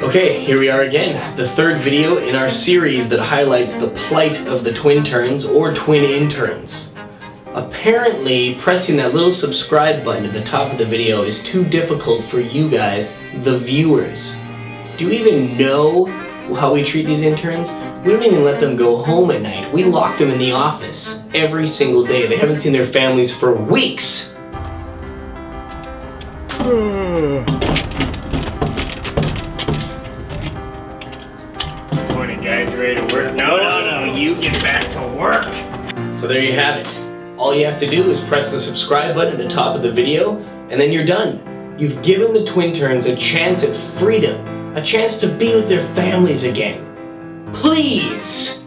Okay, here we are again, the third video in our series that highlights the plight of the twin turns or twin interns. Apparently, pressing that little subscribe button at the top of the video is too difficult for you guys, the viewers. Do you even know how we treat these interns? We don't even let them go home at night. We lock them in the office every single day. They haven't seen their families for weeks. Morning, guys. Ready to work? No, no, no. You get back to work. So there you have it. All you have to do is press the subscribe button at the top of the video, and then you're done. You've given the twin turns a chance at freedom, a chance to be with their families again. Please!